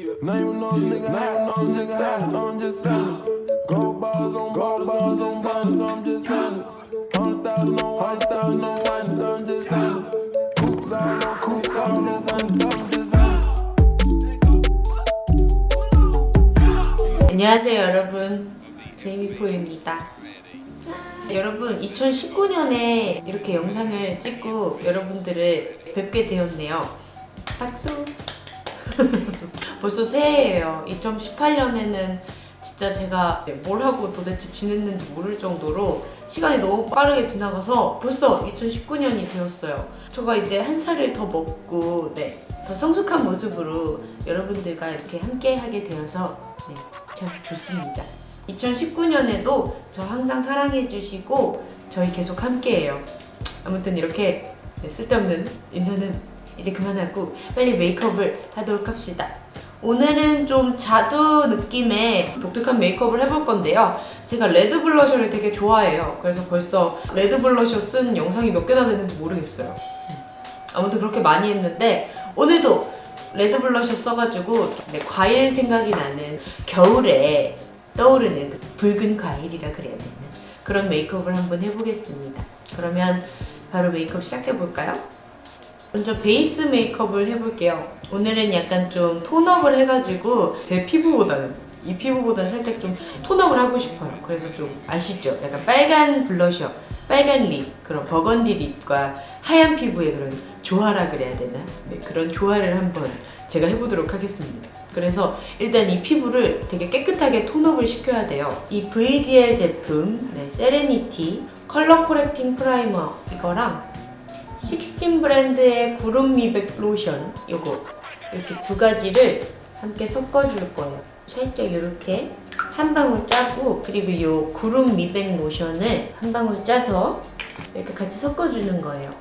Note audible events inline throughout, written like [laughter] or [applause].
Name no nigga, name no nigga, had I'm just honest. Gold bars on gold bars on bonnets, I'm just honest. Hundred thousand on white thousand on white, I'm just honest. Coops all on coops, I'm just honest, I'm just honest. 안녕하세요 여러분 제이미포입니다 여러분 2019년에 이렇게 영상을 찍고 여러분들을 뵙게 되었네요 박수 [laughs] 벌써 새해예요. 2018년에는 진짜 제가 뭘 하고 도대체 지냈는지 모를 정도로 시간이 너무 빠르게 지나가서 벌써 2019년이 되었어요. 제가 이제 한 살을 더 먹고 네, 더 성숙한 모습으로 여러분들과 이렇게 함께 하게 되어서 네, 참 좋습니다. 2019년에도 저 항상 사랑해 주시고 저희 계속 함께해요. 아무튼 이렇게 네, 쓸데없는 인사는 이제 그만하고 빨리 메이크업을 하도록 합시다. 오늘은 좀 자두 느낌의 독특한 메이크업을 해볼 건데요. 제가 red blusher를 되게 좋아해요. 그래서 벌써 red blusher 쓴 영상이 몇 개나 됐는지 모르겠어요. 아무튼 그렇게 많이 했는데 오늘도 red blusher 써가지고 네, 과일 생각이 나는 겨울에 떠오르는 그 붉은 과일이라 그래야 되나? 그런 메이크업을 한번 해보겠습니다. 그러면 바로 메이크업 시작해볼까요? 먼저 베이스 메이크업을 해볼게요 오늘은 약간 좀 tone up을 해가지고 제 피부보다는 이 피부보다는 살짝 좀 tone up을 하고 싶어요 그래서 좀 아시죠? 약간 빨간 블러셔 빨간 lip 그런 burgundy lip과 하얀 피부의 그런 조화라 그래야 되나? 네, 그런 조화를 한번 제가 해보도록 하겠습니다 그래서 일단 이 피부를 되게 깨끗하게 tone up을 시켜야 돼요 이 VDL 제품 네, Serenity Color Correcting Primer 이거랑 16 브랜드의 구름 미백 로션 요거. 이렇게 두 가지를 함께 섞어줄 거예요. 살짝 이렇게 한 방울 짜고 그리고 이 구름 미백 로션을 한 방울 짜서 이렇게 같이 섞어주는 거예요.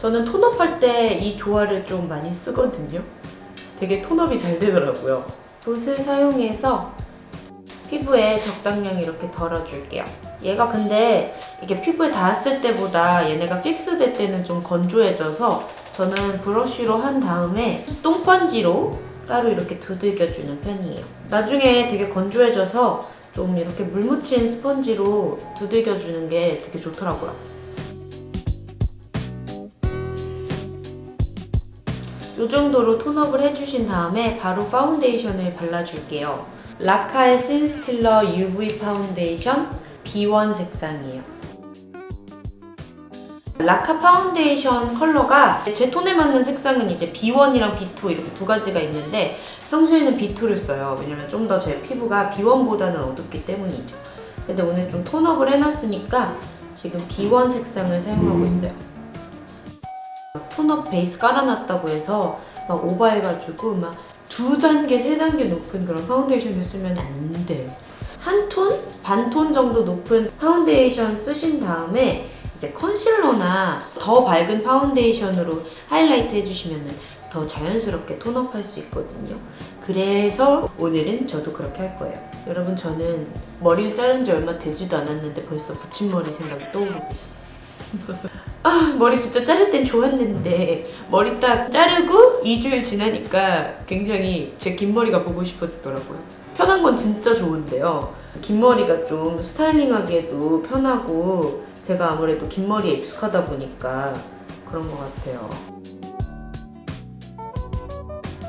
저는 톤업할 때 이 조화를 좀 많이 쓰거든요. 되게 톤업이 잘 되더라고요. 붓을 사용해서 피부에 적당량 이렇게 덜어줄게요 얘가 근데 이게 피부에 닿았을 때보다 얘네가 fix 될 때는 좀 건조해져서 저는 브러쉬로 한 다음에 또 스펀지로 따로 이렇게 두들겨주는 편이에요. 나중에 되게 건조해져서 좀 이렇게 물 묻힌 스펀지로 두들겨주는 게 되게 좋더라고요. 이 정도로 tone up을 해주신 다음에 바로 파운데이션을 발라줄게요. 라카의 신스틸러 UV 파운데이션 B1 색상이에요. 라카 파운데이션 컬러가 제 톤에 맞는 색상은 이제 B1이랑 B2 이렇게 두 가지가 있는데 평소에는 B2를 써요. 왜냐면 좀 더 제 피부가 B1보다는 어둡기 때문이죠. 근데 오늘 좀 tone up을 해놨으니까 지금 B1 색상을 사용하고 있어요. tone up 베이스 깔아놨다고 해서 막 오버해가지고 막 두 단계, 세 단계 높은 그런 파운데이션을 쓰면 안 돼요. 한 톤? 반톤 정도 높은 파운데이션 쓰신 다음에 이제 컨실러나 더 밝은 파운데이션으로 하이라이트 해주시면 더 자연스럽게 tone up할 수 있거든요. 그래서 오늘은 저도 그렇게 할 거예요. 여러분 저는 머리를 자른 지 얼마 되지도 않았는데 벌써 붙임머리 생각이 떠오르고 있어요. [laughs] 아 머리 진짜 자를 땐 좋았는데 머리 딱 자르고 2주일 지나니까 굉장히 제 긴 머리가 보고 싶어지더라고요 편한 건 진짜 좋은데요 긴 머리가 좀 styling하기에도 편하고 제가 아무래도 긴 머리에 익숙하다 보니까 그런 것 같아요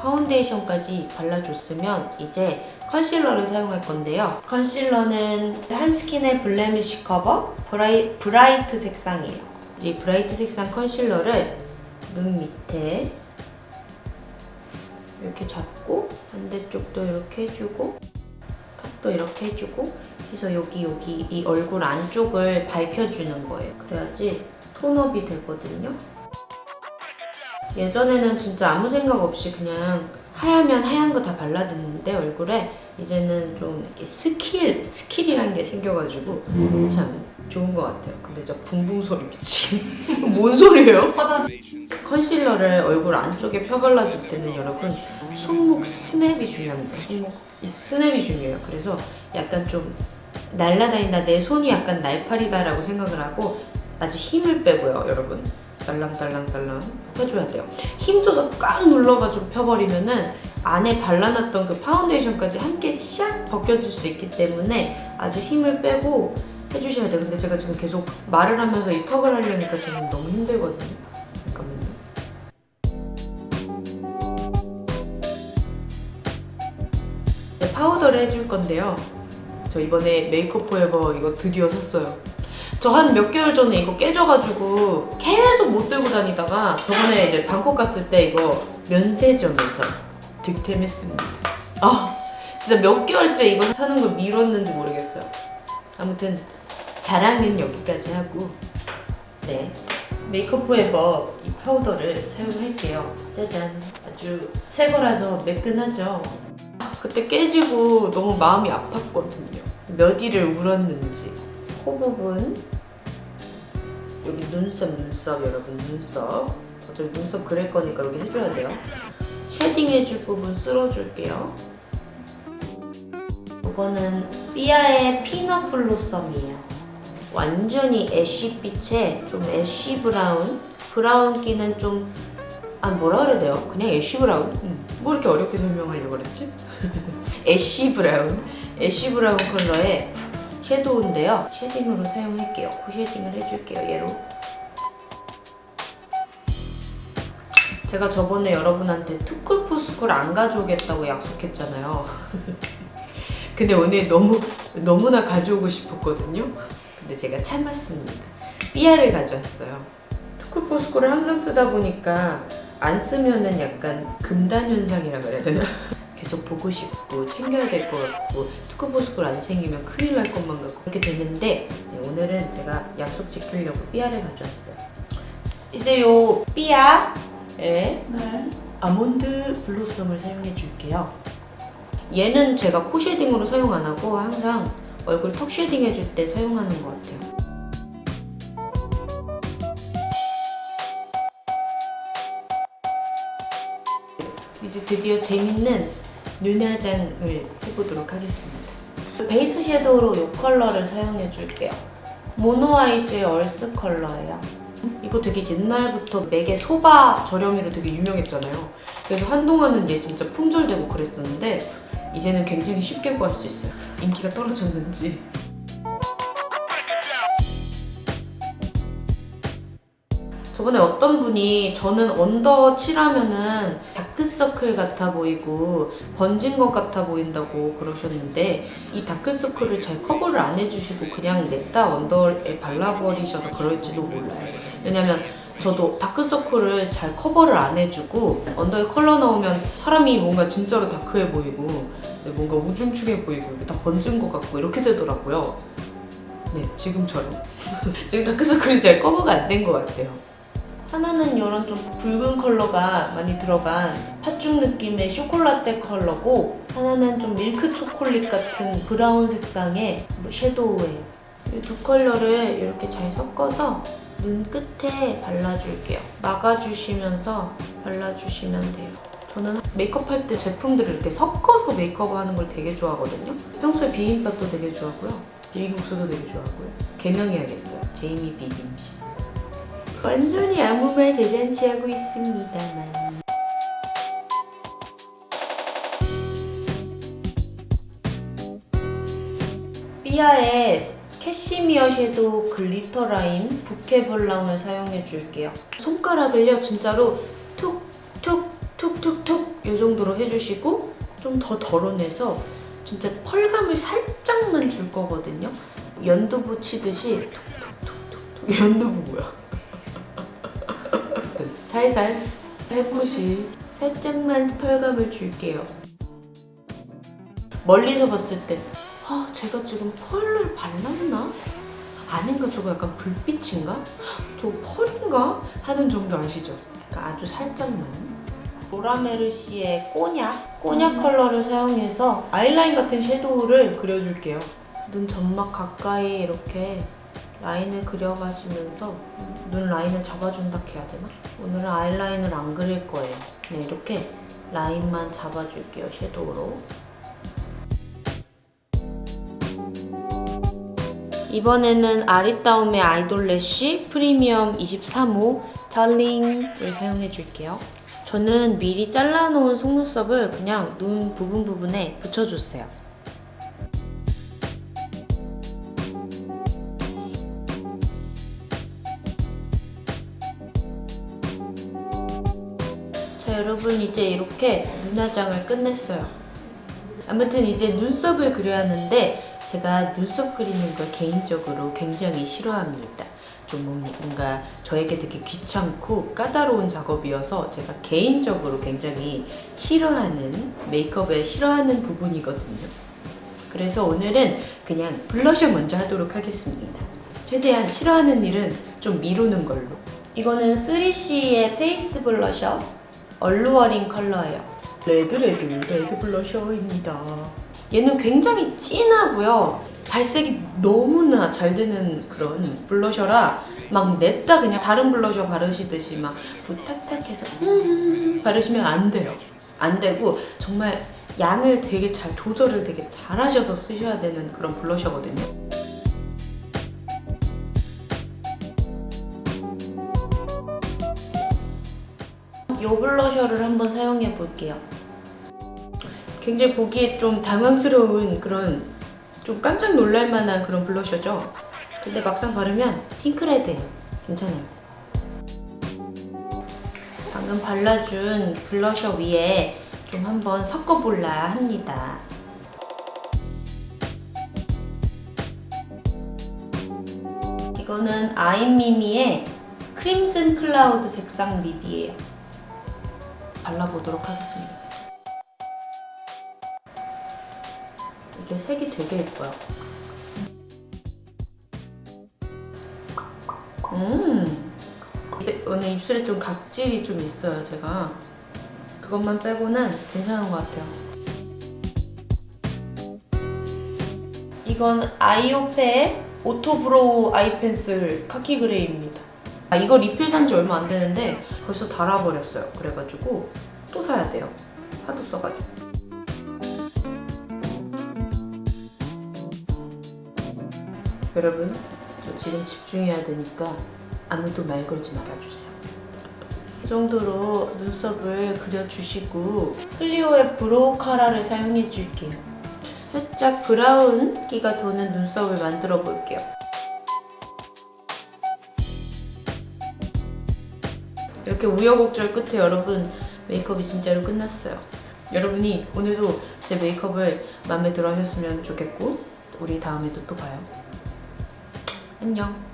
파운데이션까지 발라줬으면 이제 컨실러를 사용할 건데요. 컨실러는 한스킨의 Blemish Cover 브라이, Bright 색상이에요. 이제 Bright 색상 컨실러를 눈 밑에 이렇게 잡고 반대쪽도 이렇게 해주고 턱도 이렇게 해주고 해서 여기 여기 이 얼굴 안쪽을 밝혀주는 거예요. 그래야지 tone up이 되거든요. 예전에는 진짜 아무 생각 없이 그냥 하얗면 하얀 거 다 발라댔는데 얼굴에 이제는 좀 skill, skill이란 게 생겨가지고 참 좋은 것 같아요. 근데 저 붕붕 소리 미치. [laughs] 뭔 소리예요? 컨실러를 얼굴 안쪽에 펴발라줄 때는 여러분 손목 스냅이 중요합니다. 손목 이 스냅이 중요해요. 그래서 약간 좀 날라다닌다 내 손이 약간 날파리다라고 생각을 하고 아주 힘을 빼고요, 여러분. 딸랑딸랑딸랑 펴줘야 돼요. 힘줘서 꽉 눌러가지고 펴버리면은 안에 발라놨던 그 파운데이션까지 함께 샥 벗겨질 수 있기 때문에 아주 힘을 빼고 해주셔야 돼요. 근데 제가 지금 계속 말을 하면서 이 턱을 하려니까 지금 너무 힘들거든요. 네, 파우더를 해줄 건데요. 저 이번에 메이크업 포에버 이거 드디어 샀어요. 저 한 몇 개월 전에 이거 깨져가지고 계속 못 들고 다니다가 저번에 이제 방콕 갔을 때 이거 면세점에서 득템했습니다. 아 진짜 몇 개월째 이거 사는 걸 미뤘는지 모르겠어요. 아무튼 자랑은 여기까지 하고 네 메이크업 포에버 이 파우더를 사용할게요. 짜잔 아주 새 거라서 매끈하죠. 그때 깨지고 너무 마음이 아팠거든요. 몇 일을 울었는지 코 부분 여기 눈썹 눈썹 여러분 눈썹 어차피 눈썹 그릴 거니까 여기 해줘야 돼요. shading 해줄 부분 쓸어줄게요. 이거는 삐아의 Peanut Blossom이에요. 완전히 ash빛에 좀 ash brown brown기는 좀 아 뭐라 그래야 돼요? 그냥 ash brown? 음, 뭐 이렇게 어렵게 설명하려고 그랬지? [laughs] ash brown ash brown 컬러의 섀도우인데요. shading으로 사용할게요. 코 shading을 해줄게요 얘로. 제가 저번에 여러분한테 투쿨포스쿨 안 가져오겠다고 약속했잖아요. [laughs] 근데 오늘 너무 너무나 가져오고 싶었거든요. 근데 제가 참았습니다. 삐아를 가져왔어요. 투쿨포스쿨을 항상 쓰다 보니까 안 쓰면은 약간 금단 현상이라 그래야 되나? 계속 보고 싶고 챙겨야 될 것 같고 투쿨포스쿨 안 챙기면 큰일 날 것만 같고 그렇게 되는데 네, 오늘은 제가 약속 지키려고 삐아를 가져왔어요. 이제 요 삐아의 네. Almond Blossom을 사용해 줄게요. 얘는 제가 코 shading으로 사용 안 하고 항상 얼굴 턱 shading 해줄 때 사용하는 것 같아요. 이제 드디어 재밌는 눈화장을 해보도록 하겠습니다. 베이스 섀도우로 이 컬러를 사용해 줄게요. 모노아이즈의 Earth 컬러예요. 이거 되게 옛날부터 맥의 소바 저렴이로 되게 유명했잖아요. 그래서 한동안은 얘 진짜 품절되고 그랬었는데 이제는 굉장히 쉽게 구할 수 있어요. 인기가 떨어졌는지. 저번에 어떤 분이 저는 under 칠하면은 다크서클 같아 보이고 번진 것 같아 보인다고 그러셨는데 이 다크서클을 잘 커버를 안 해주시고 그냥 냅다 under에 발라버리셔서 그럴지도 몰라요. 왜냐면 저도 다크서클을 잘 커버를 안 해주고 언더에 컬러 나오면 사람이 뭔가 진짜로 dark해 보이고 뭔가 우중충해 보이고 다 번진 것 같고 이렇게 되더라고요. 네, 지금처럼. [laughs] 지금 다크서클이 잘 커버가 안 된 것 같아요. 하나는 이런 좀 붉은 컬러가 많이 들어간 팥죽 느낌의 쇼콜라떼 컬러고 하나는 좀 밀크 초콜릿 같은 브라운 색상의 뭐 섀도우예요. 이 두 컬러를 이렇게 잘 섞어서 눈 끝에 발라줄게요. 막아주시면서 발라주시면 돼요. 저는 메이크업 할 때 제품들을 이렇게 섞어서 메이크업 하는 걸 되게 좋아하거든요. 평소에 비빔밥도 되게 좋아하고요. 비빔국수도 되게 좋아하고요. 개명해야겠어요. 제이미 비빔씨. 완전히 아무 말 대잔치 하고 있습니다만. 삐아의 캐시미어 섀도우 glitter 라인 부케 볼랑을 사용해 줄게요. 손가락을요 진짜로 툭툭툭툭툭 이 정도로 해주시고 좀 더 덜어내서 진짜 펄감을 살짝만 줄 거거든요. 연두부 치듯이 툭툭툭툭 연두부 뭐야? 살살 살포시 살짝만 펄감을 줄게요. 멀리서 봤을 때 아, 제가 지금 펄을 발랐나? 아닌가? 저거 약간 불빛인가? 저거 펄인가? 하는 정도 아시죠? 그러니까 아주 살짝만. 로라메르시의 꼬냑? 꼬냑 컬러를 사용해서 아이라인 같은 섀도우를 그려줄게요. 눈 점막 가까이 이렇게 라인을 그려가시면서 눈 라인을 잡아준다 해야 되나? 오늘은 아이라인을 안 그릴 거예요. 그냥 이렇게 라인만 잡아줄게요, 섀도우로. 이번에는 아리따움의 아이돌래쉬 프리미엄 23호 달링을 사용해 줄게요. 저는 미리 잘라놓은 속눈썹을 그냥 눈 부분 부분에 붙여줬어요. 여러분 이제 이렇게 눈화장을 끝냈어요. 아무튼 이제 눈썹을 그려야 하는데 제가 눈썹 그리는 걸 개인적으로 굉장히 싫어합니다. 좀 뭔가 저에게 되게 귀찮고 까다로운 작업이어서 제가 개인적으로 굉장히 싫어하는 메이크업에 싫어하는 부분이거든요. 그래서 오늘은 그냥 블러셔 먼저 하도록 하겠습니다. 최대한 싫어하는 일은 좀 미루는 걸로. 이거는 3CE의 페이스 블러셔 alluring 컬러예요. red red red 블러셔입니다. 얘는 굉장히 진하고요. 발색이 너무나 잘 되는 그런 블러셔라 막 냅다 그냥 다른 블러셔 바르시듯이 막 부탁탁해서 음 바르시면 안 돼요. 안 되고 정말 양을 되게 잘 조절을 되게 잘 하셔서 쓰셔야 되는 그런 블러셔거든요. 이 블러셔를 한번 사용해 볼게요. 굉장히 보기에 좀 당황스러운 그런 좀 깜짝 놀랄 만한 그런 블러셔죠. 근데 막상 바르면 핑크레드예요. 괜찮아요. 방금 발라준 블러셔 위에 좀 한번 섞어볼라 합니다. 이거는 아이미미의 crimson cloud 색상 립이에요. 발라보도록 하겠습니다. 이게 색이 되게 예뻐요. 음, 오늘 입술에 좀 각질이 좀 있어요, 제가. 그것만 빼고는 괜찮은 것 같아요. 이건 아이오페의 오토브로우 아이펜슬 카키 그레이입니다. 아, 이거 리필 산 지 얼마 안 되는데 벌써 닳아버렸어요. 그래가지고 또 사야 돼요. 하도 써가지고. 여러분, 저 지금 집중해야 되니까 아무도 말 걸지 말아주세요. 이 정도로 눈썹을 그려주시고 클리오의 브로우 카라를 사용해줄게요. 살짝 브라운 기가 도는 눈썹을 만들어 볼게요. 이렇게 우여곡절 끝에 여러분 메이크업이 진짜로 끝났어요. 여러분이 오늘도 제 메이크업을 마음에 들어 하셨으면 좋겠고 우리 다음에도 또 봐요. 안녕.